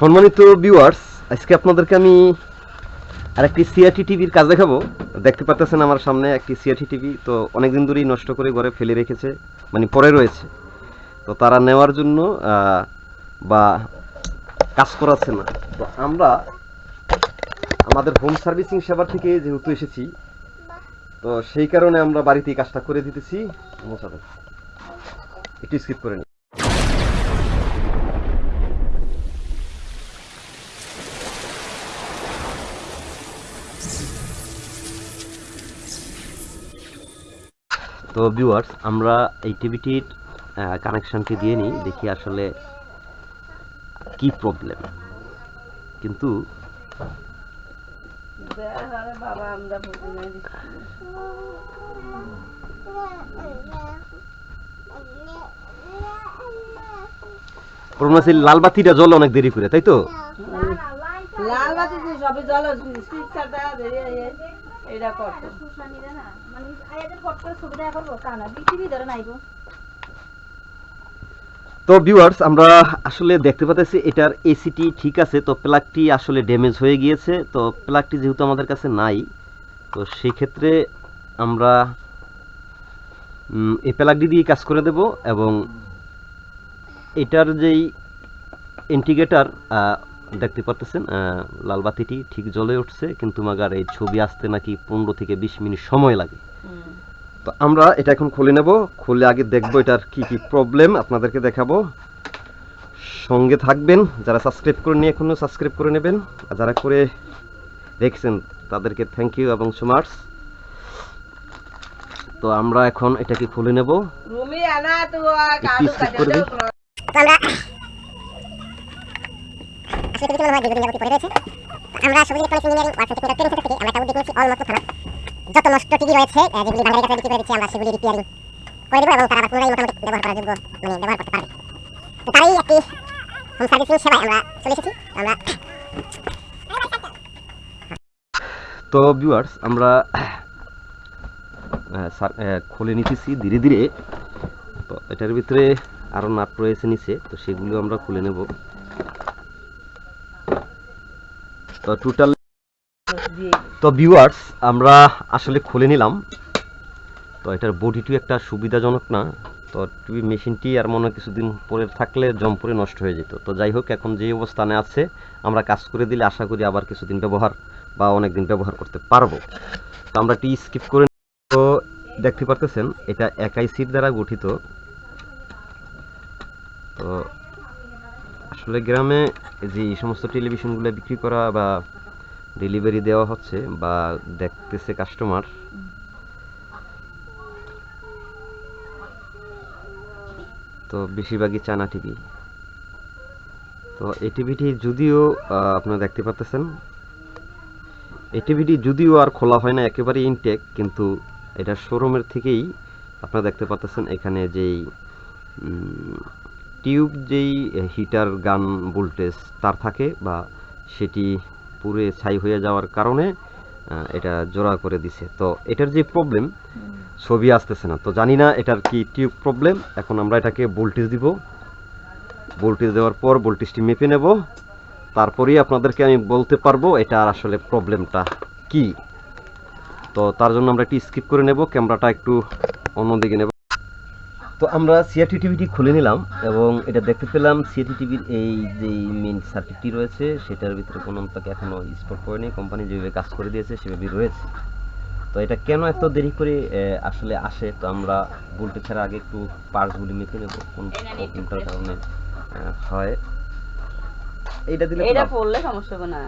সম্মানিত ভিউয়ার্স আজকে আপনাদেরকে আমি আরেকটি সিআরটি টিভির কাজ দেখাবো। দেখতে পাচ্ছেন আমার সামনে একটি সিআরটি টিভি তো অনেকদিন ধরেই নষ্ট করে ঘরে ফেলে রেখেছে মানে পড়ে রয়েছে। তো তারা নেওয়ার জন্য বা কাজ করাচ্ছে না। তো আমরা আমাদের হোম সার্ভিসিং সেবার থেকে যেহেতু এসেছি, তো সেই কারণে আমরা বাড়িতেই কাজটা করে দিতেছি। একটু স্কিপ করে নিই তো ভিউয়ার্স আমরা এই টিভিটির কানেকশনটি দিয়ে নিই, দেখি আসলে কি প্রবলেম। কিন্তু নাই লাল বাতিটা জ্বলে অনেক দেরি করে, তাই তো? লাল বাতি দিয়ে সবে জল এটা করতো তো ভিউয়ার্স আমরা আসলে দেখতে পাচ্ছি এটার এসিটি ঠিক আছে তো প্লাগটি আসলে ড্যামেজ হয়ে গিয়েছে তো প্লাগটি যেহেতু আমাদের কাছে নাই তো সেই ক্ষেত্রে আমরা এই প্লাগটি দিয়ে কাজ করে দেব এবং এটার যেই ইন্টিগ্রেটার দেখতে পাচ্ছেন লাল বাতিটি ঠিক জ্বলে উঠছে কিন্তু মাগার এই ছবি আসতে নাকি পনেরো থেকে বিশ মিনিট সময় লাগে। তো আমরা এটা এখন খুলে নেব খুলে আগে দেখব এটার কি কি প্রবলেম আপনাদেরকে দেখাবো। সঙ্গে থাকবেন যারা সাবস্ক্রাইব করে নিয়ে এখনও সাবস্ক্রাইব করে নেবেন আর যারা করে দেখছেন তাদেরকে থ্যাংক ইউ এবং সুমার্স তো আমরা এখন এটাকে খুলে নেব। রুমি আনা তো। তো আমরা ভিউয়ার্স আমরা খুলে নিতেছি ধীরে ধীরে। তো এটার ভিতরে আরও নাট রয়েছে নিচে, তো সেগুলো আমরা খুলে নেব। তো টোটাল তো ভিউয়ার্স আমরা আসলে খুলে নিলাম। তো এটার বডিটিও একটা সুবিধাজনক না। তো টিভি মেশিনটি আর মনে হয় কিছুদিন পরে থাকলে জম পরে নষ্ট হয়ে যেত। তো যাই হোক এখন যে অবস্থানে আছে আমরা কাজ করে দিলে আশা করি আবার কিছুদিন ব্যবহার বা অনেক দিন ব্যবহার করতে পারব। তো আমরা টি স্কিপ করে তো দেখতে পারতেছেন এটা একাই সিট দ্বারা গঠিত। তো আসলে গ্রামে যে সমস্ত টেলিভিশনগুলো বিক্রি করা বা ডেলিভারি দেওয়া হচ্ছে বা দেখতেছে কাস্টমার তো বেশিরভাগই চানা টিভি তো এই টিভিটি যদিও আপনারা দেখতে পাচ্ছেন এই টিভিটি যদিও আর খোলা হয় না একেবারে ইনটেক কিন্তু এটা শোরুমের থেকেই আপনারা দেখতে পাচ্ছেন এখানে যেই টিউব যেই হিটার গান ভোল্টেজ তার থাকে বা সেটি পুরে ছাই হয়ে যাওয়ার কারণে এটা জোড়া করে দিছে। তো এটার যে প্রবলেম ছবি আসতেছে না। তো জানি না এটার কি টিউব প্রবলেম এখন আমরা এটাকে ভোল্টেজ দিব। ভোল্টেজ দেওয়ার পর ভোল্টেজটি মেপে নেব। তারপরেই আপনাদেরকে আমি বলতে পারব এটা আসলে প্রবলেমটা কি। তো তার জন্য আমরা একটু স্কিপ করে নেব। ক্যামেরাটা একটু অন্যদিকে নেব। তো আমরা সিআরটি টিভিটি খুলে নিলাম এবং এটা দেখতে পেলাম সিআরটি টিভির এই যে মেইন সার্কিটটি রয়েছে সেটার ভিতরে কোনো তাকে এখনও স্পট পড়েনি কোম্পানি যেভাবে কাজ করে দিয়েছে সেভাবেই রয়েছে। তো এটা কেন এত দেরি করে আসলে আসে? তো আমরা বলতে ছাড়া আগে একটু পার্টসগুলি মেপে নেব কোন প্রবলেমটার কারণে হয়। এইটা দিলে এটা পড়লে সমস্যা হবে না।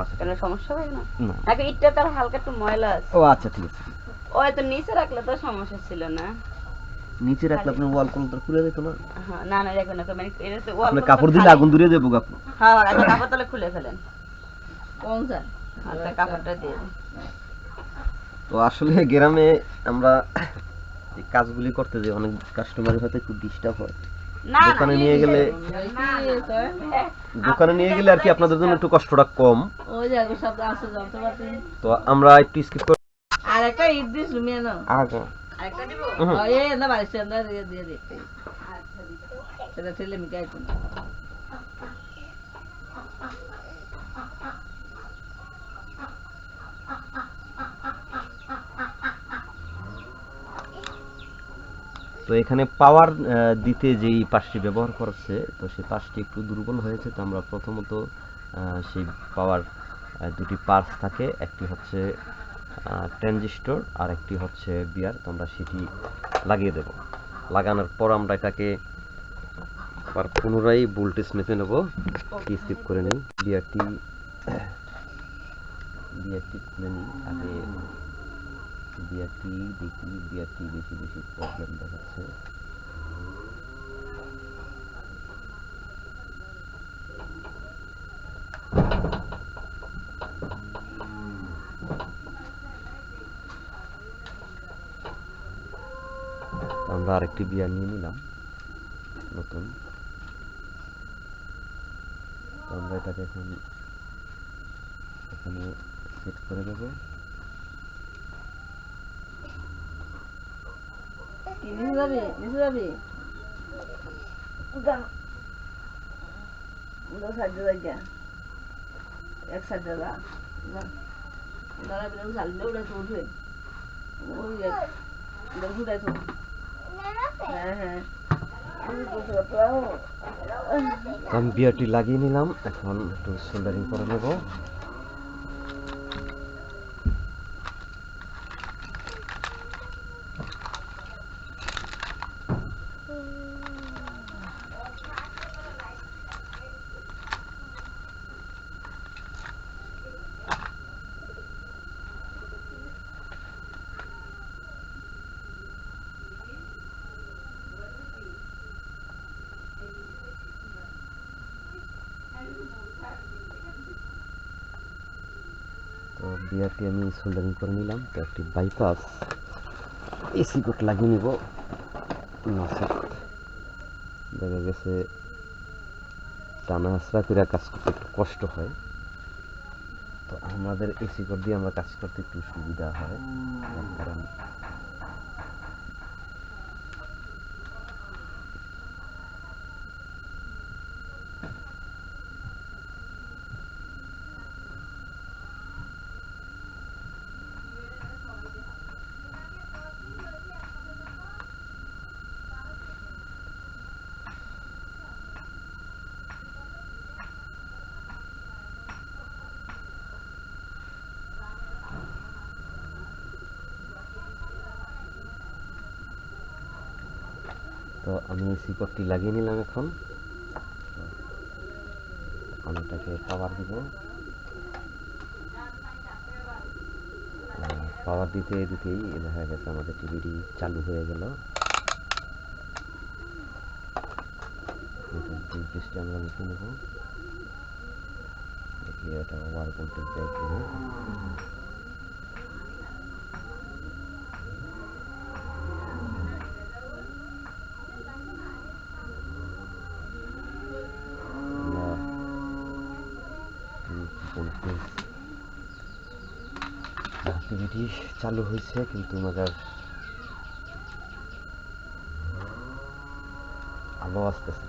আচ্ছা কেন সমস্যা হবে না? নাকি ইটটা তার হালকা একটু ময়লা আছে। ও আচ্ছা ঠিক আছে। ও তো নিচে রাখলে তো সমস্যা ছিল না। নিচে রাখলে আপনার ওয়াল কলটা খুলে যেত না? হ্যাঁ, না না দেখো না তো মানে এটা তো আপনি কাপড় দিলে আগুন ধরে যাব আপনি হ্যাঁ আচ্ছা কাপড় তাহলে খুলে ফেলেন। কোন স্যার? আচ্ছা কাপড়টা দিয়ে তো আসলে গ্রামে আমরা এই কাজগুলি করতে যে অনেক কাস্টমারের হয়তো একটু ডিস্টার্ব হয়। না না, দোকানে নিয়ে গেলে দোকানে নিয়ে গেলে আর কি আপনাদের জন্য একটু কষ্টটা কম। তো আমরা একটু স্কিপ করে আর একটা ইট দিস রুমিয়ে নাও। আগে। তো এখানে পাওয়ার দিতে যেই পাশটি ব্যবহার করছে তো সেই পাশটি একটু দুর্বল হয়েছে তো আমরা প্রথমত সেই পাওয়ার দুটি পার্স থাকে। একটি হচ্ছে ট্রানজিস্টর আর একটি হচ্ছে বিয়ার তো আমরা সেটি লাগিয়ে দেব। লাগানোর পর আমরা এটাকে আবার পুনরায় ভোল্টেজ মেপে নেব। স্কিপ করে নিই বিয়ারটি বিয়ারটি খুলে নিই আগে বিয়ারটি দেখি, বিয়ারটি বেশি বেশি প্রবলেম দেখাচ্ছে তো আমরা আরেকটি বিয়ার নিয়ে নিলাম। নতুন। আমরা এটাকে এখন এখানে সেট করে দেবো। এক সাইডে যা দাঁড়া বিরাম উড়ে তো উঠবে ওই এক তো। পারব তো আমি বিয়ারটি লাগিয়ে নিলাম। এখন একটু সোল্ডারিং করে নেব। তো আমি সোল্ডারিং করে নিলাম, তো একটি বাইপাস এসি কোট লাগিয়ে নিব। দেখা গেছে টানা হাসরা করে কাজ করতে একটু কষ্ট হয়। তো আমাদের এসি কোট দিয়ে আমরা কাজ করতে একটু সুবিধা হয়। কারণ তো আমি এসি কোটটি লাগিয়ে নিলাম এখন। আমি এটাকে পাওয়ার দিব। পাওয়ার দিতে দিতেই দেখা গেছে আমাদের টিভিটি চালু হয়ে গেল। আমরা লিখে নেব। দেখি এটা ওয়ার ভোল্টেজ দেয় কিনা আমরা ভোল্টেজ অ্যাক্টিভিটি চালু হয়েছে কিন্তু মজার আলো আসতেছে।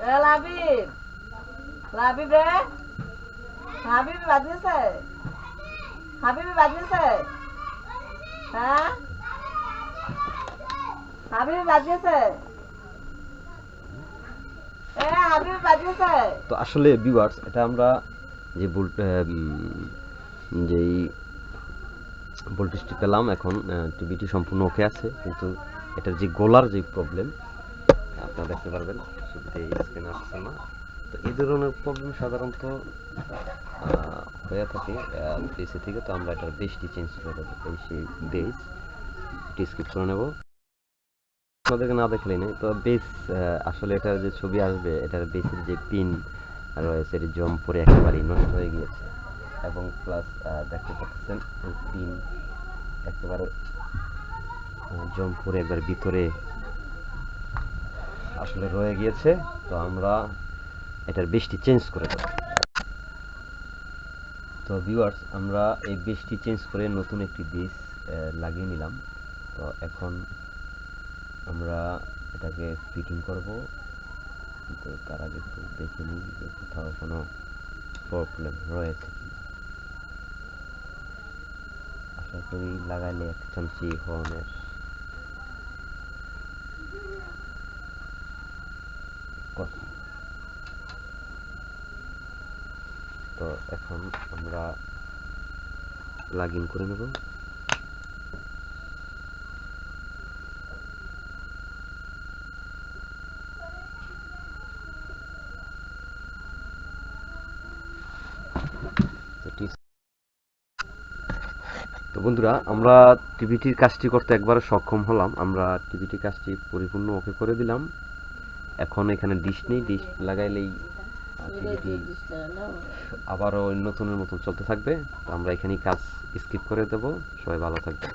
এ লাবিব লাবিব হ্যাঁ? তো আসলে ভিউয়ার্স এটা আমরা যে যেই ভোল্টেজটি পেলাম, এখন টিভিটি সম্পূর্ণ ওকে আছে। কিন্তু এটার যে গোলার যে প্রবলেম আপনারা দেখতে পারবেন। শুরুতে স্ক্রিন আসছে না। তো এই ধরনের প্রবলেম সাধারণত হয়ে থাকে বেসে থেকে, তো আমরা এটার বেসটি চেঞ্জ করে দেবো সেই বেস এটি স্কিপ করে নেব। আপনাদেরকে না দেখলেই নেই, তো বেস আসলে এটার যে ছবি আসবে, এটার বেসের যে পিন রয়েছে, এটি জম পরে একেবারেই নষ্ট হয়ে গিয়েছে। এবং প্লাস দেখতে পাচ্ছেন পিন একেবারে জম পরে একবার ভিতরে আসলে রয়ে গিয়েছে, তো আমরা এটার বৃষ্টি চেঞ্জ করে দেবো। তো ভিউয়ার্স আমরা এই বৃষ্টি চেঞ্জ করে নতুন একটি ডিশ লাগিয়ে নিলাম। তো এখন আমরা এটাকে ফিটিং করব। তো তার আগে একটু দেখে নিই যে কোথাও কোনো প্রবলেম রয়েছে আশা করি লাগাইলে এক চামচি হর্নের কথা। তো এখন আমরা প্লাগ ইন করে নেব। তো বন্ধুরা, আমরা টিভিটির কাজটি করতে একবারে সক্ষম হলাম। আমরা টিভিটির কাজটি পরিপূর্ণ ওকে করে দিলাম। এখন এখানে ডিশ নেই ডিশ লাগাইলেই আবারও নতুনের মতন চলতে থাকবে। তো আমরা এখানেই কাজ স্কিপ করে দেব। সবাই ভালো থাকবে